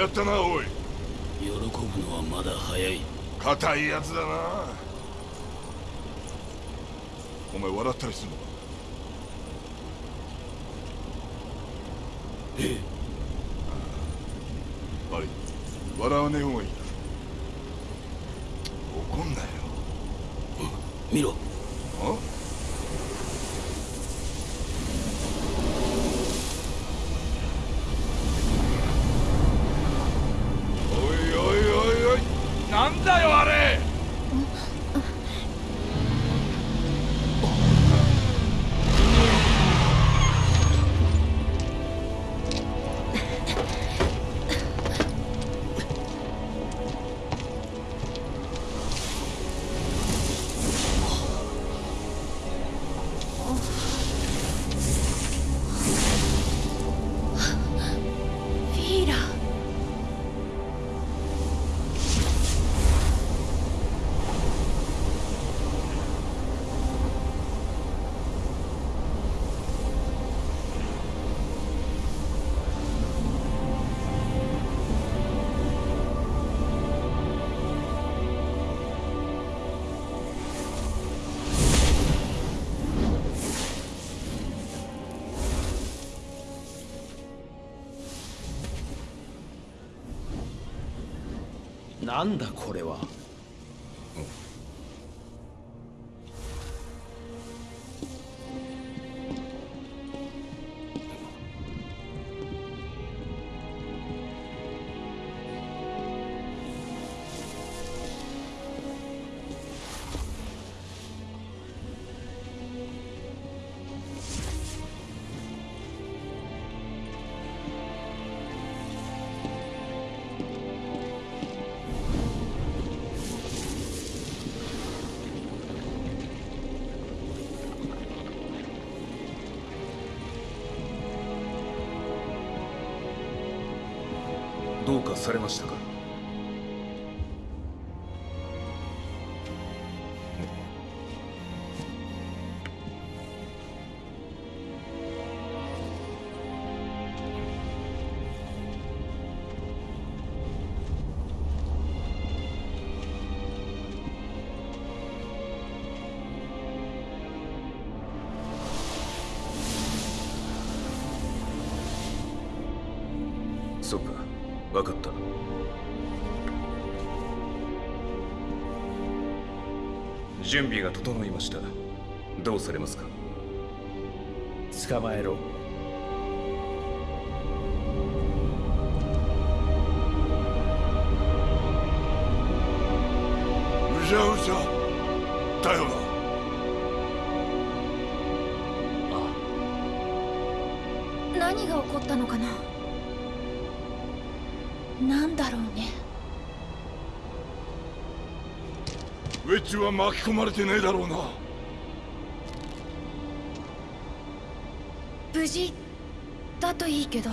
やったなおい。喜ぶのはまだ早い。硬いやつだな。お前笑ったりするの？かえ。え悪い笑わねえ方がいいな。怒んなよ。見ろなんだこれ。そうか。分かった。準備が整いました。どうされますか？捕まえろ。うじちは巻き込まれてねえだろうな。無事だといいけど。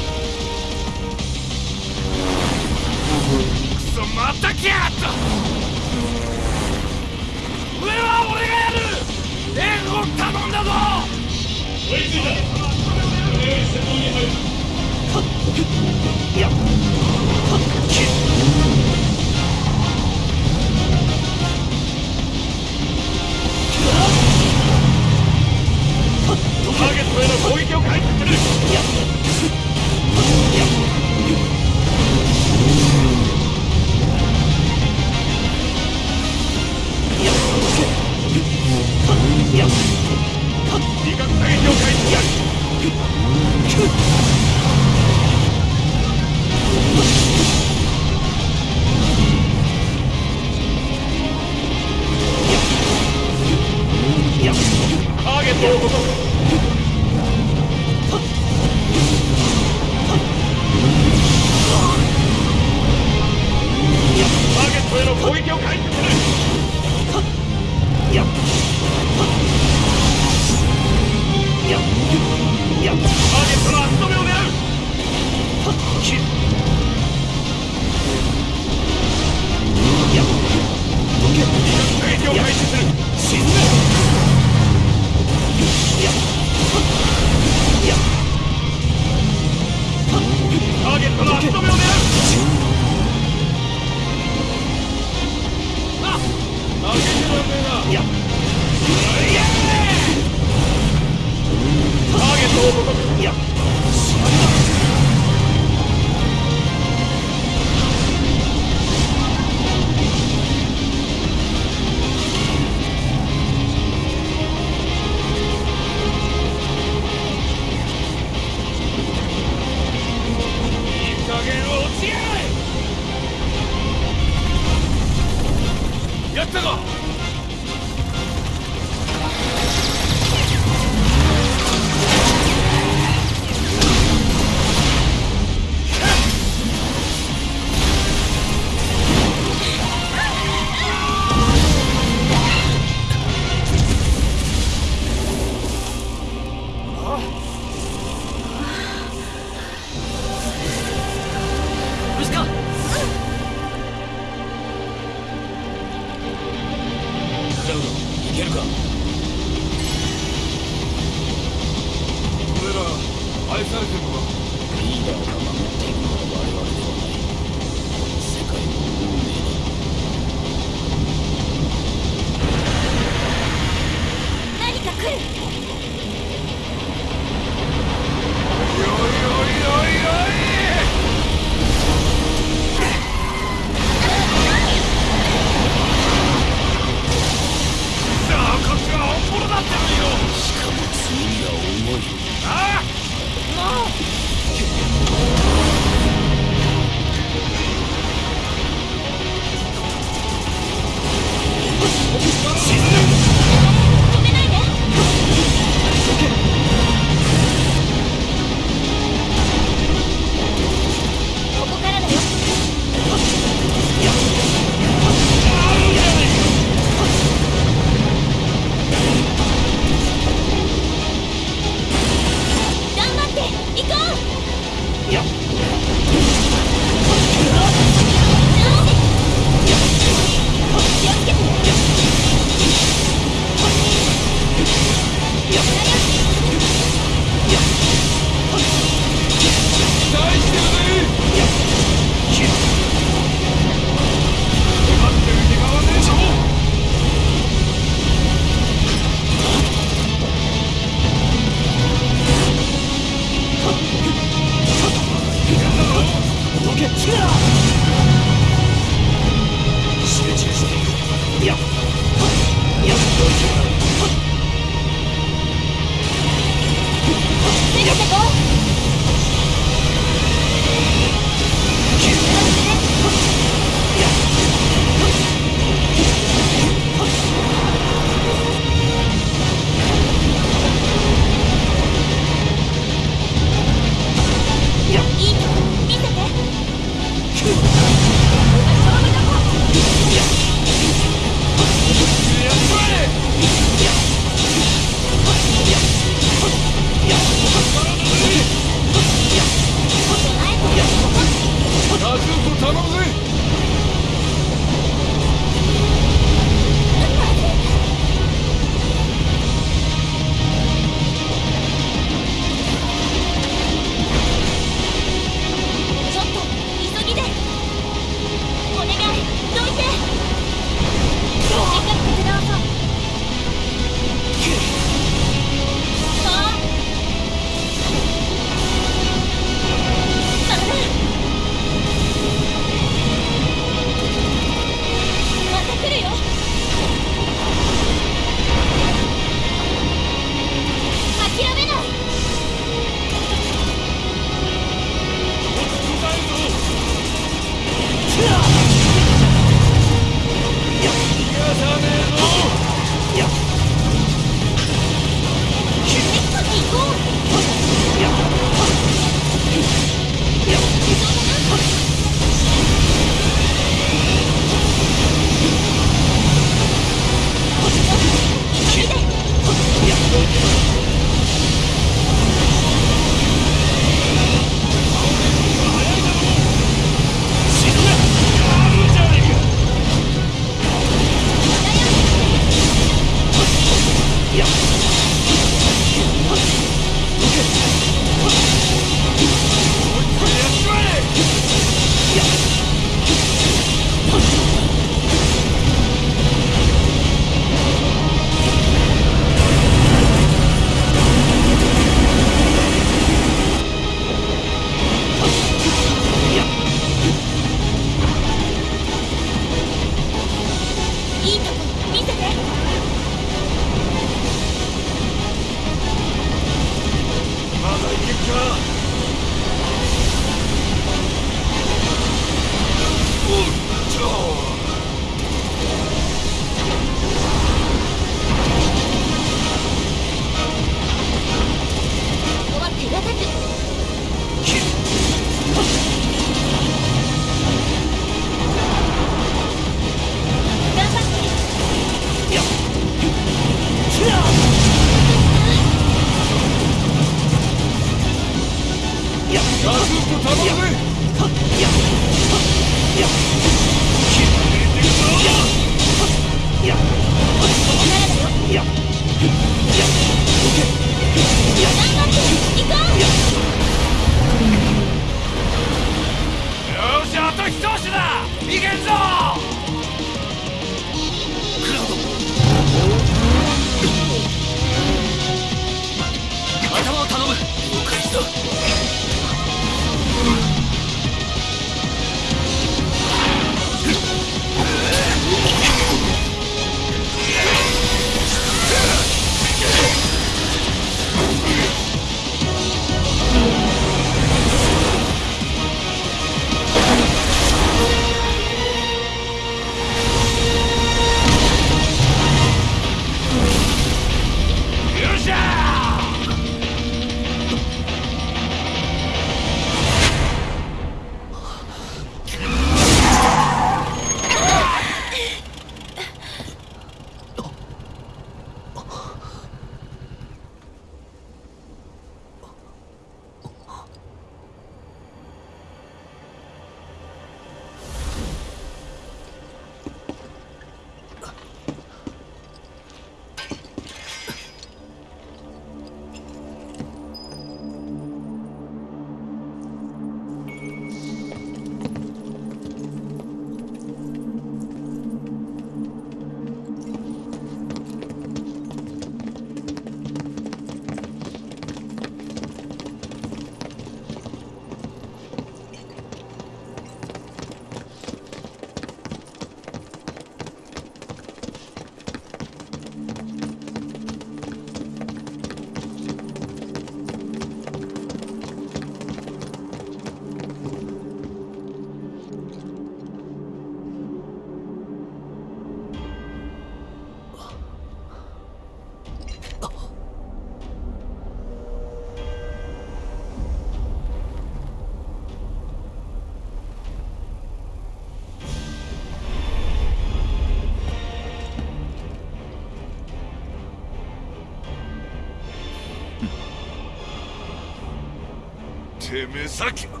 てめえさっきは。う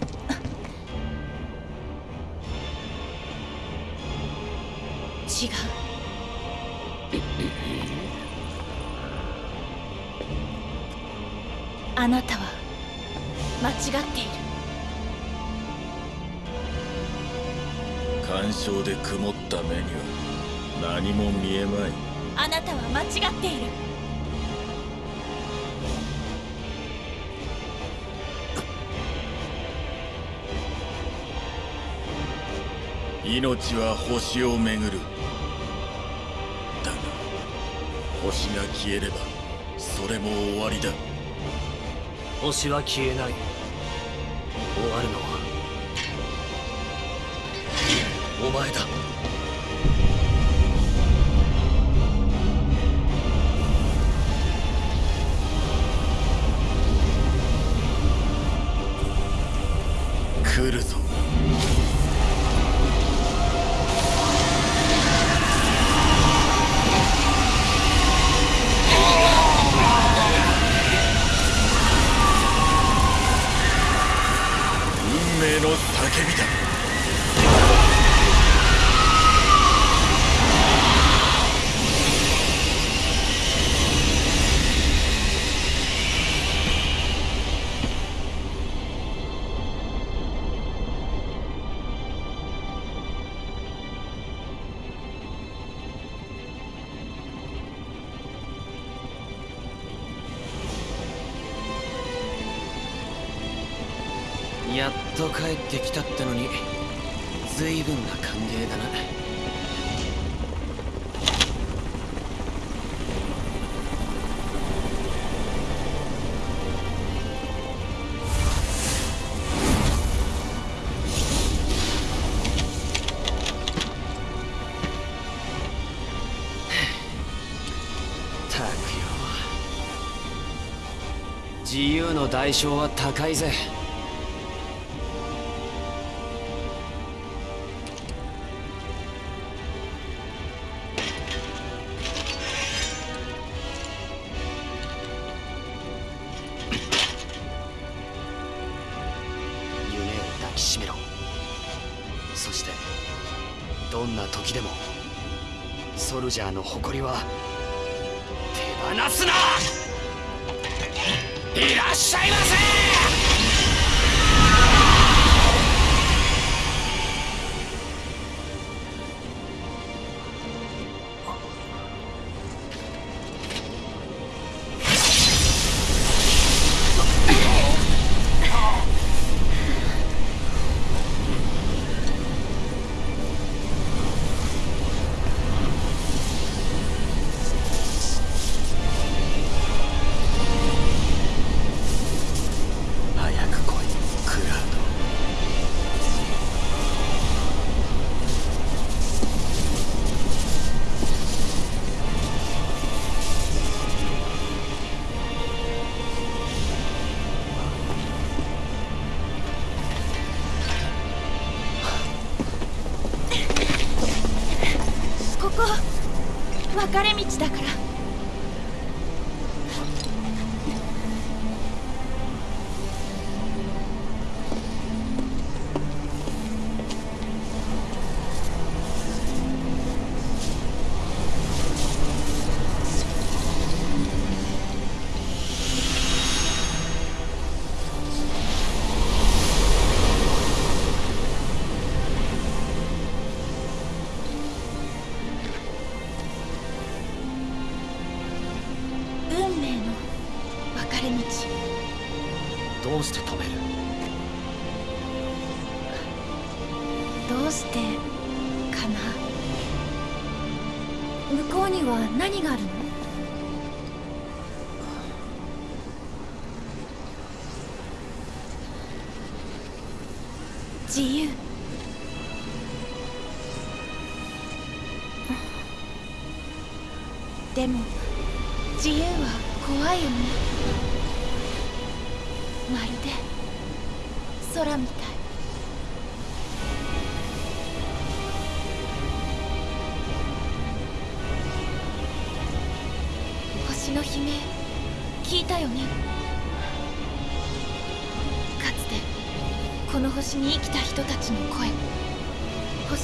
違う。あなたは間違っている。干渉で曇った目には何も見えまい。あなたは間違っている命は星を巡る。だが星が消えればそれも終わりだ。星は消えない。終わるのはお前だ代償は高いぜ。夢を抱きしめろ。そしてどんな時でもソルジャーの誇りは手放すな！いらっしゃいませ！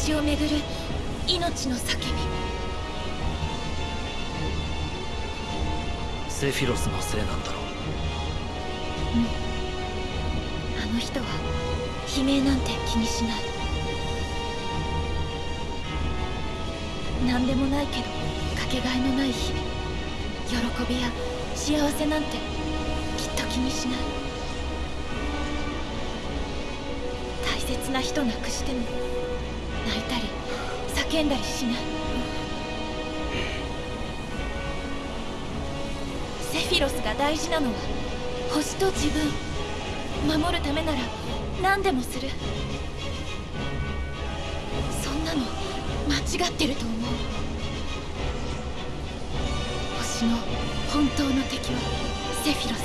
星をめぐる命の叫び。セフィロスのせいなんだろう。あの人は悲鳴なんて気にしない。何でもないけどかけがえのない日々。喜びや幸せなんてきっと気にしない。大切な人なくしても泣いたり叫んだりしない。セフィロスが大事なのは星と自分。守るためなら何でもする。そんなの間違ってると思う。星の本当の敵はセフィロス。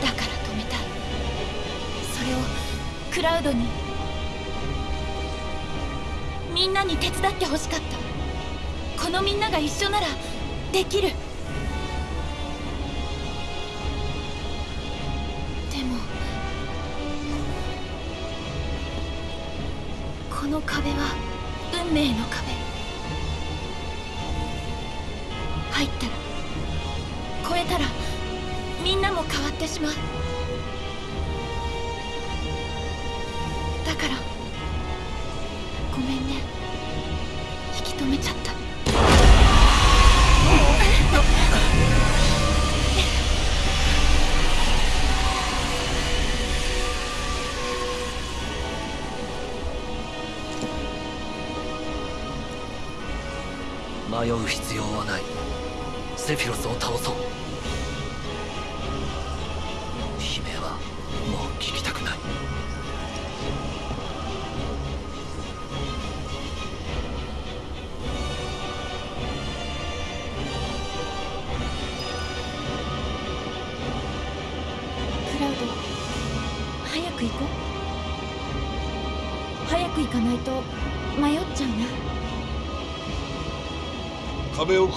だから止めた。いそれをクラウドにみんなに手伝ってほしかった。このみんなが一緒ならできる。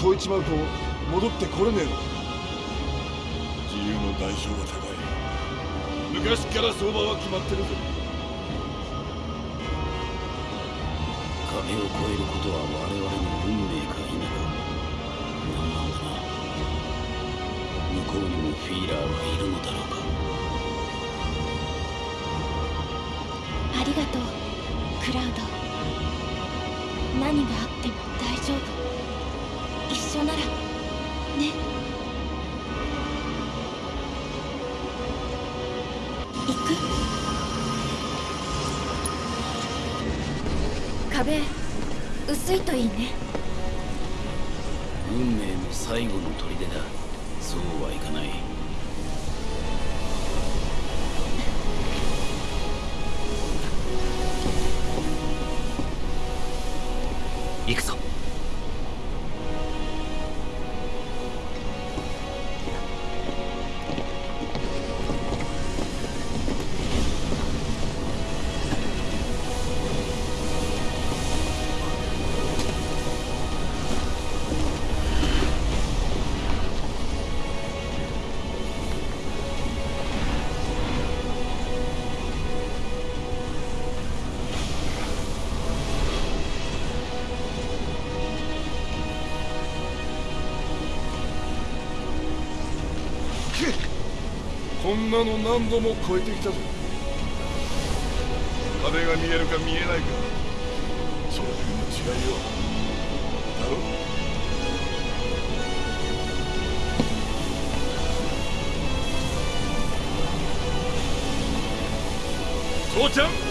壁を越えちまうと戻ってこれねえの。自由の代償が高い。昔から相場は決まってるぜ壁薄いといいね。運命の最後の砦だ。そうはいかない。行くぞ。んなの何度も超えてきたぞ。壁が見えるか見えないかそれだけの違いよ。だろ？父ちゃん！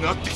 があってきた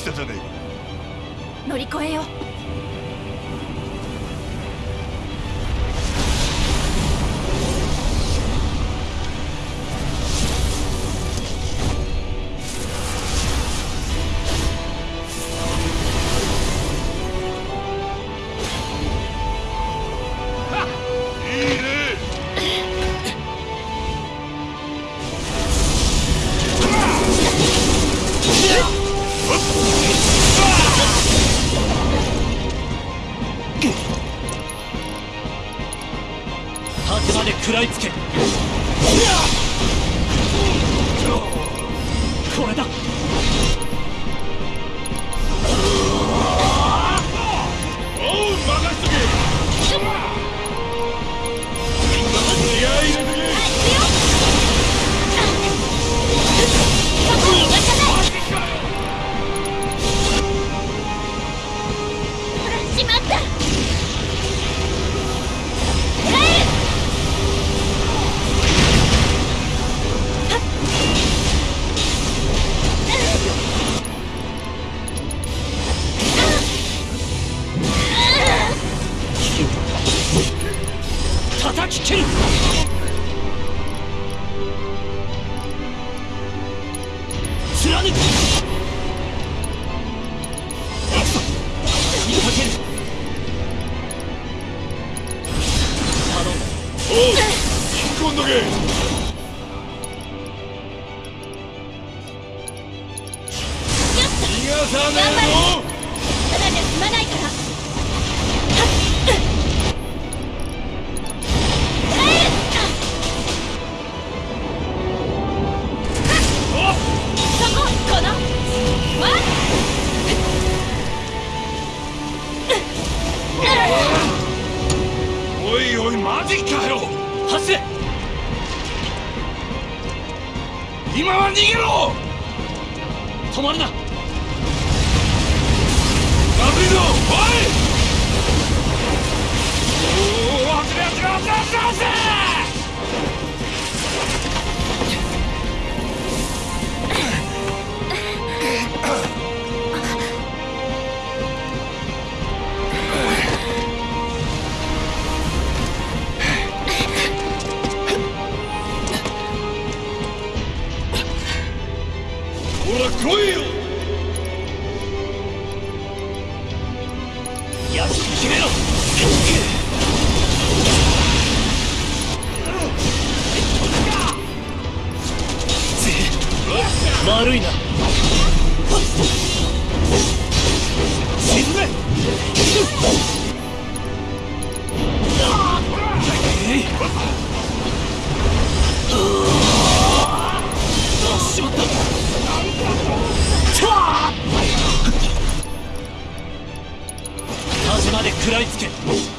食らいつけ。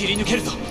切り抜けるぞ。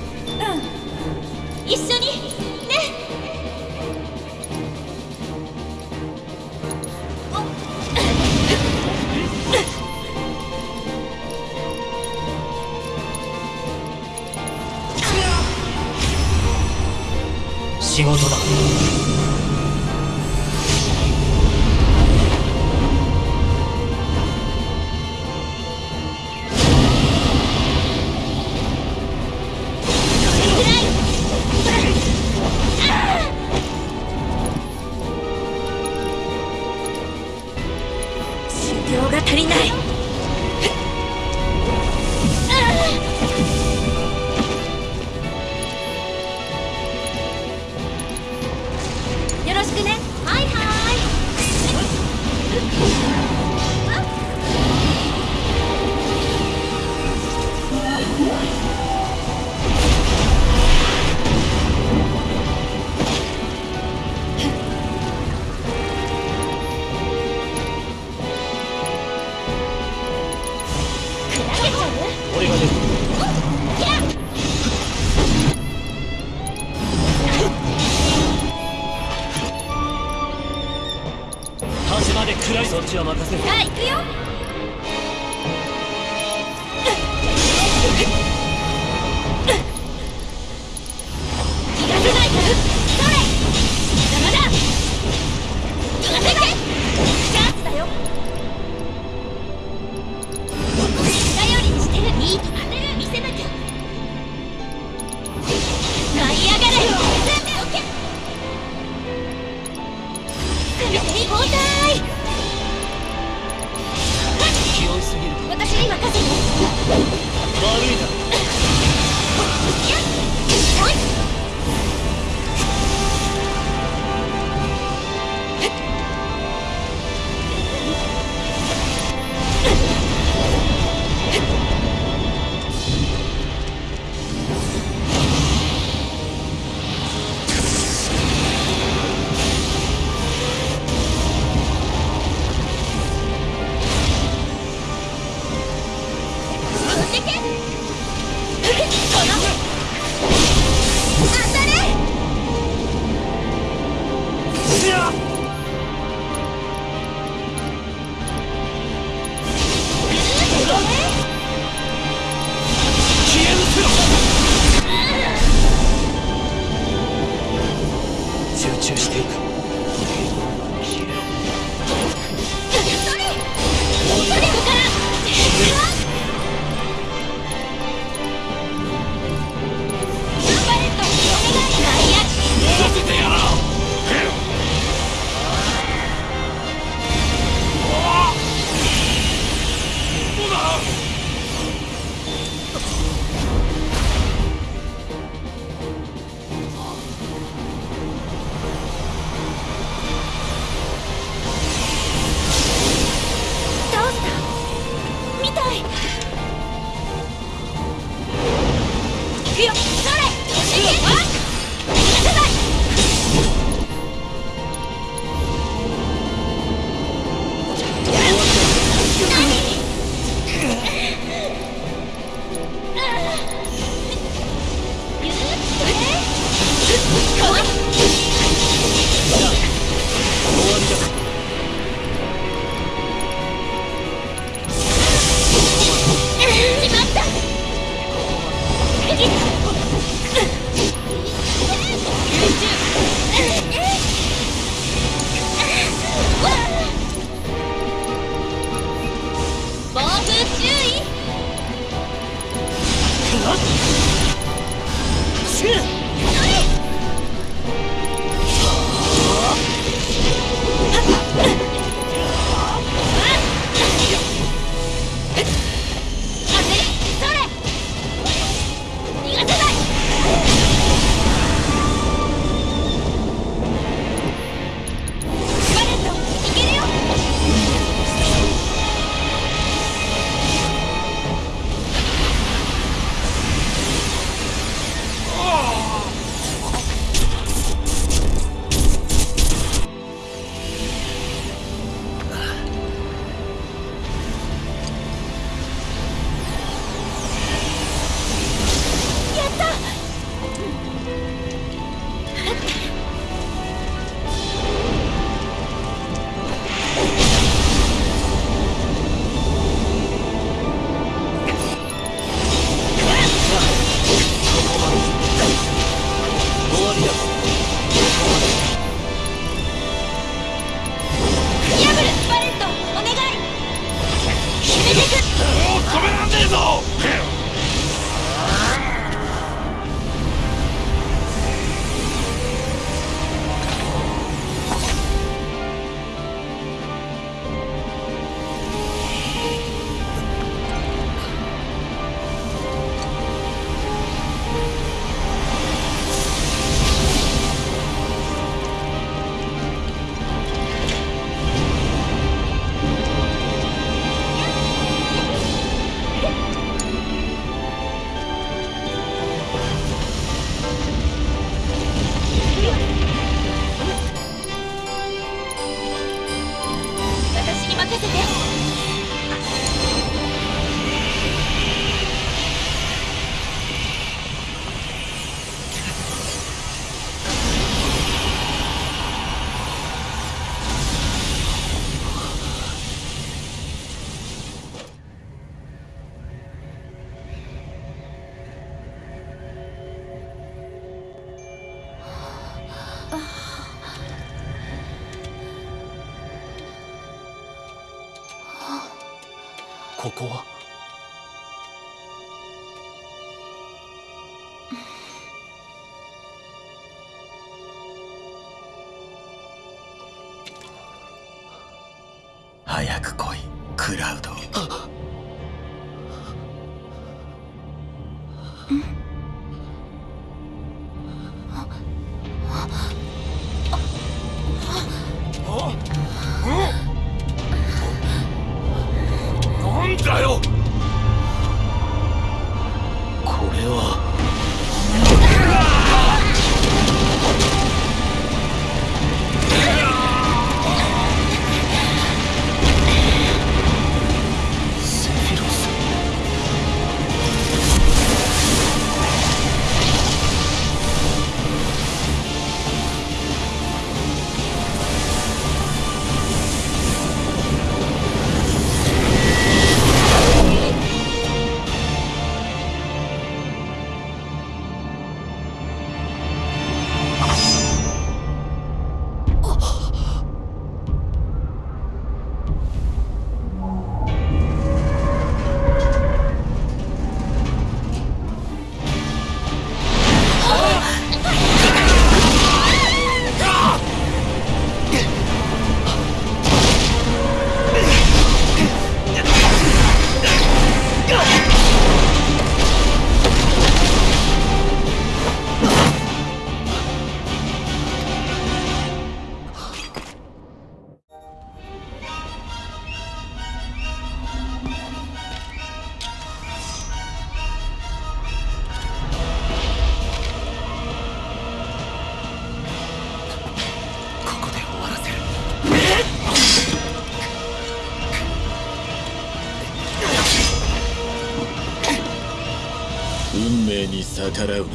逆らうな。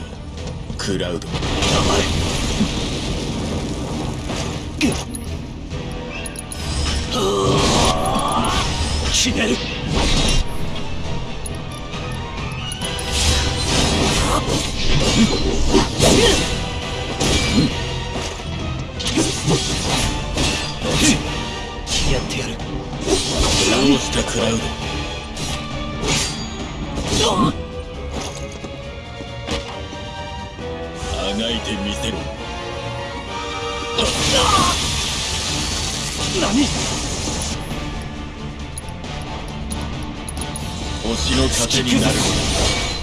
クラウド。決める。やってやる。どうしたクラウド。せろ何？星の糧になる。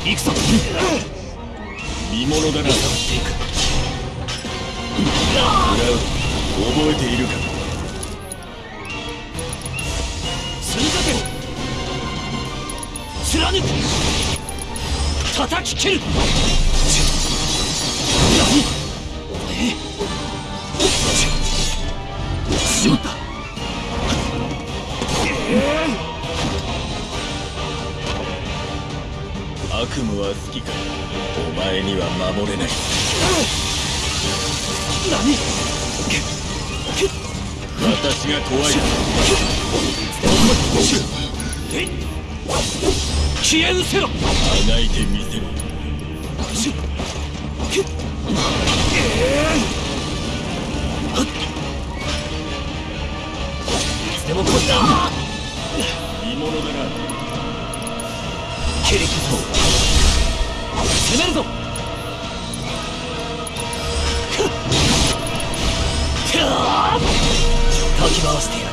行くぞ。見物だなクラウド覚えているか。積み立てろ貫く。叩き切る悪夢は好きか？お前には守れない、何？私が怖い。消えせろ。あがいてみせろでも見物だな。切り攻めき回してや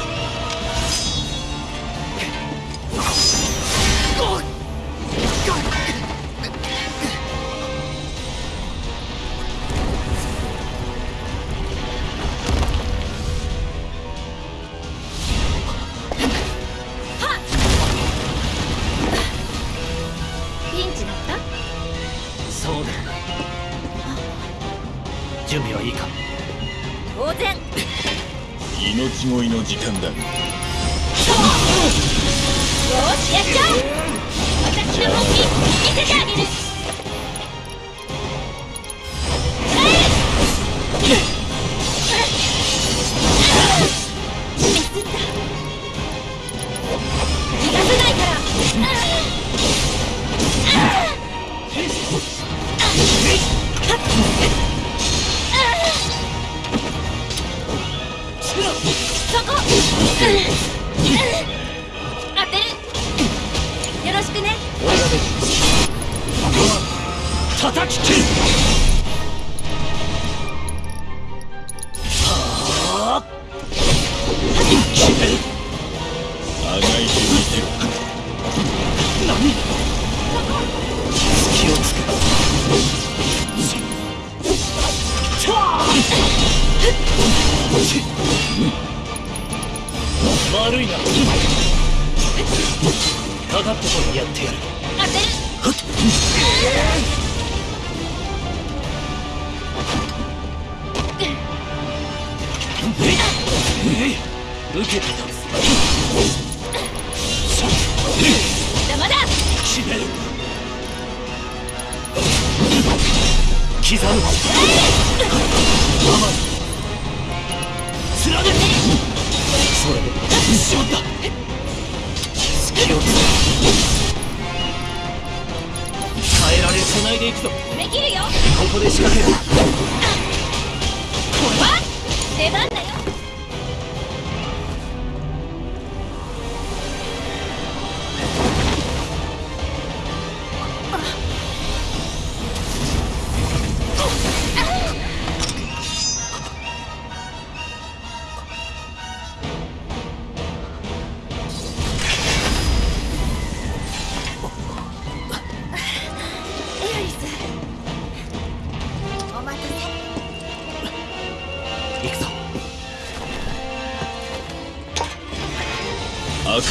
叩き切る。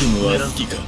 悪は好きか？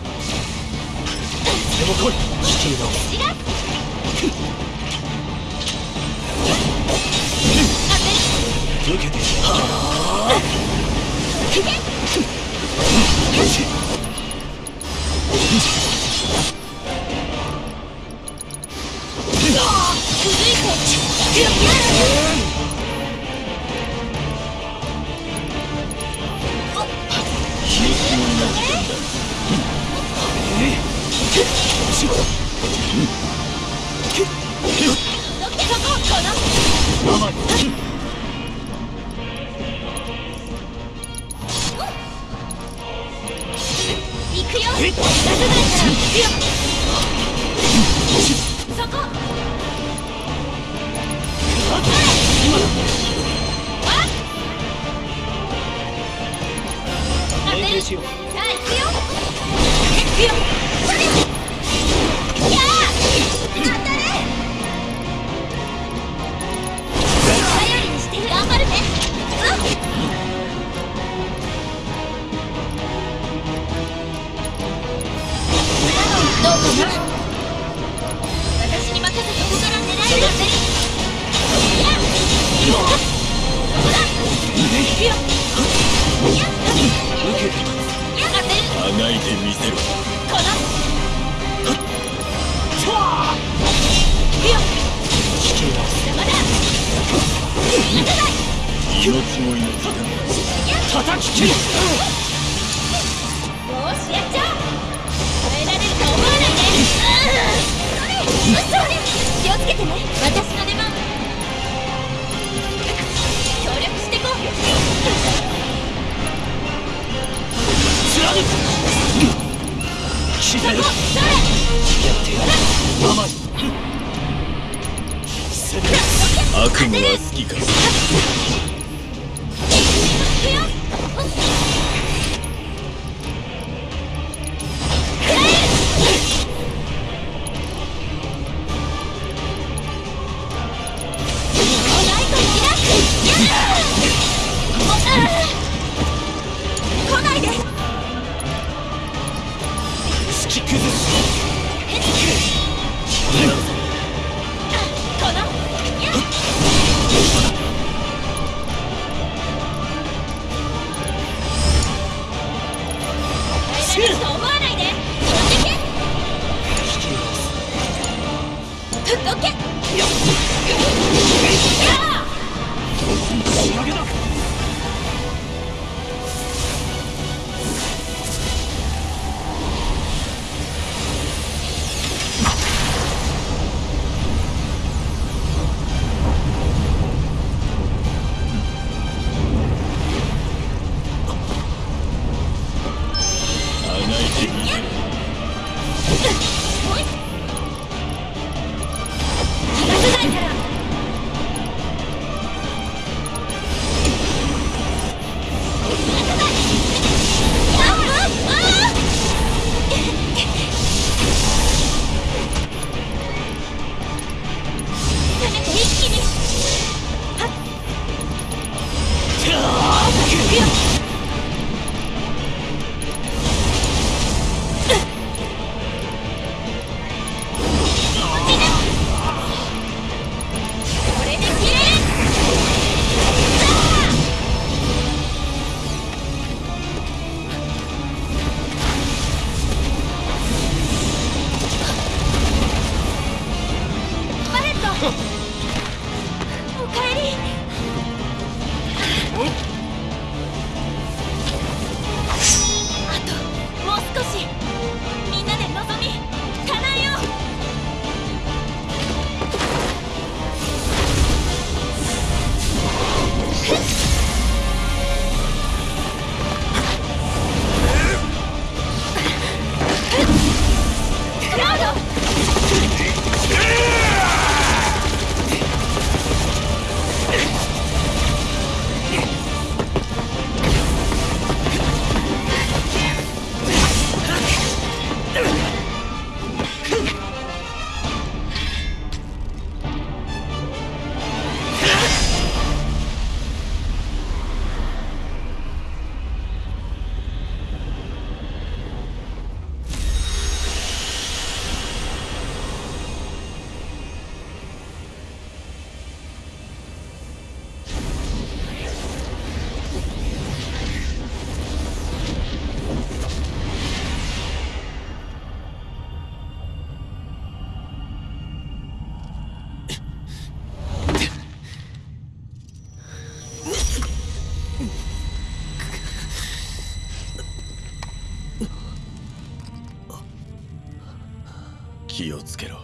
をつけろ。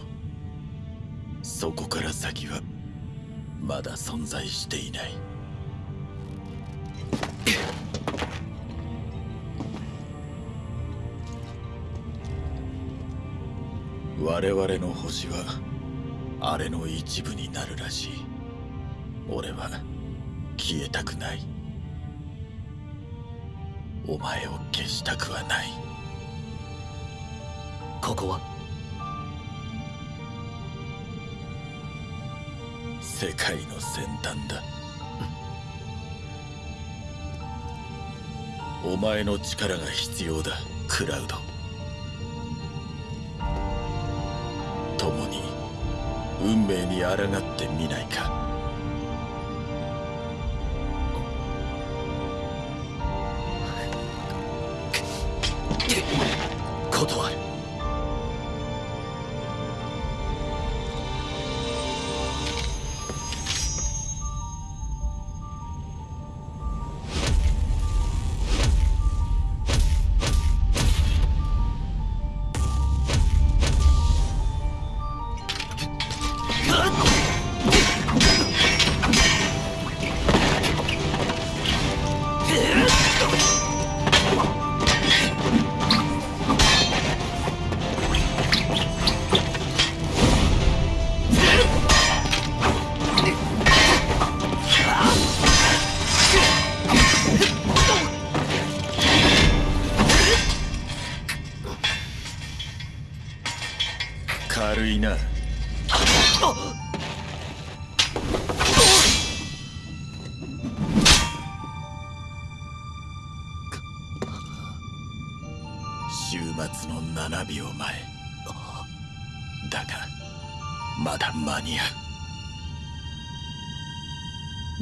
そこから先はまだ存在していない。我々の星はあれの一部になるらしい。俺は消えたくない。お前を消したくはない。ここは世界の先端だ。お前の力が必要だクラウド。共に運命に抗ってみないか。軽いな。終末の7秒前。だがまだ間に合う。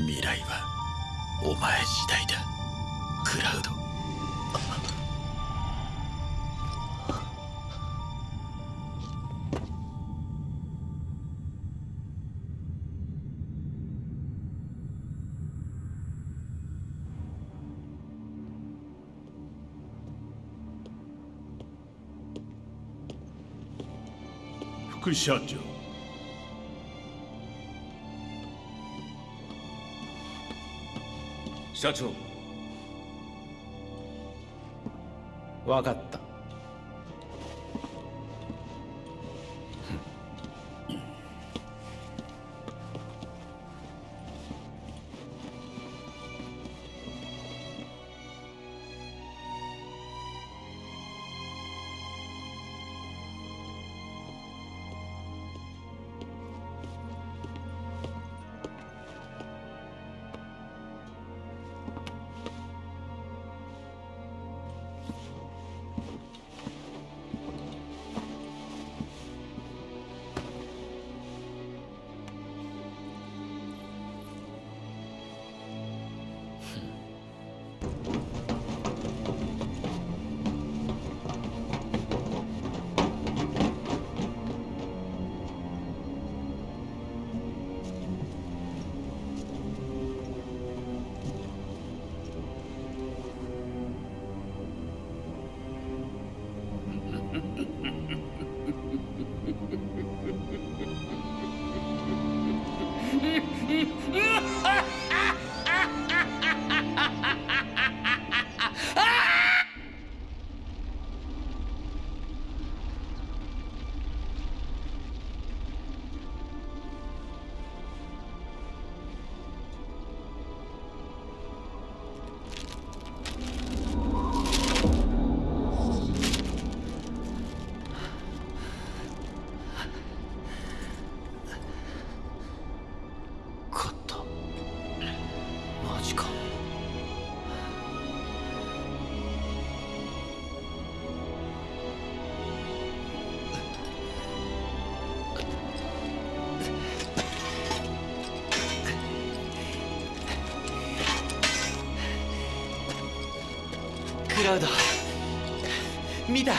未来はお前次第だ。副社長。社長。わかったクラウド見た？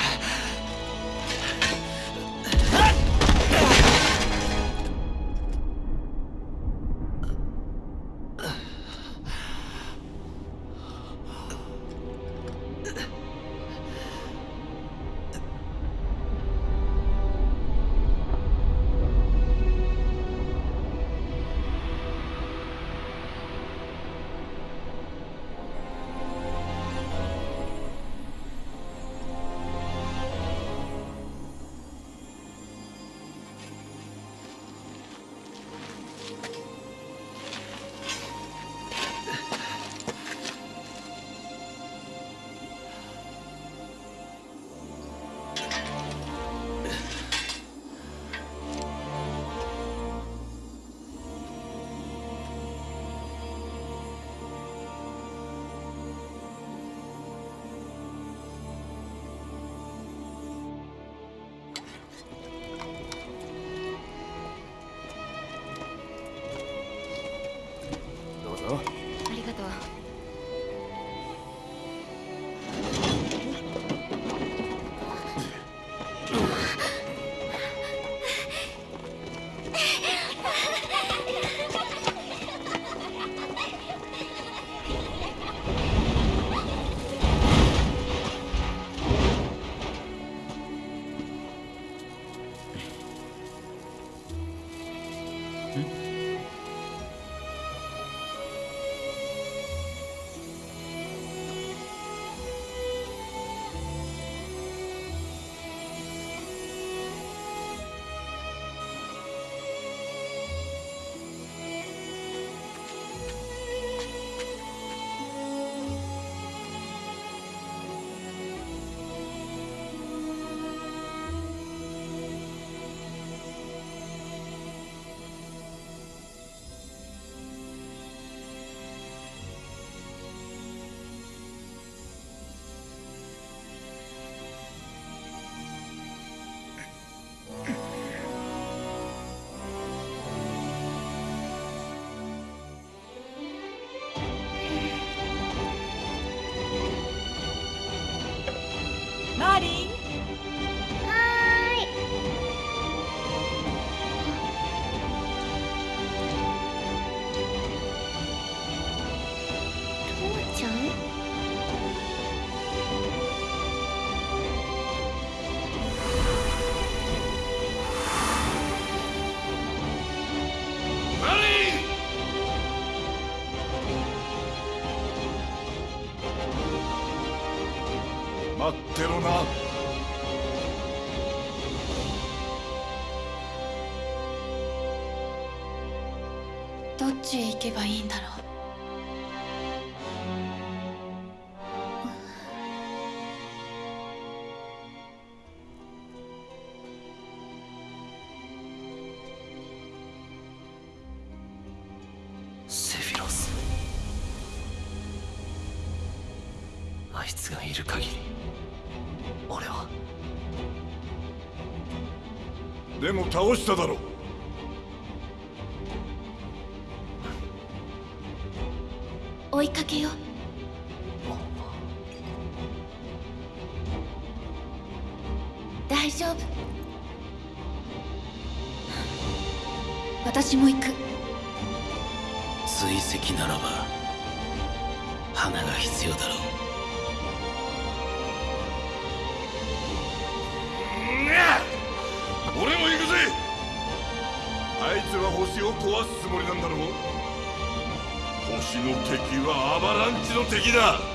待ってろな。どっちへ行けばいいんだろう。倒しただろう。追いかけよう。大丈夫。私も行く。敵だ。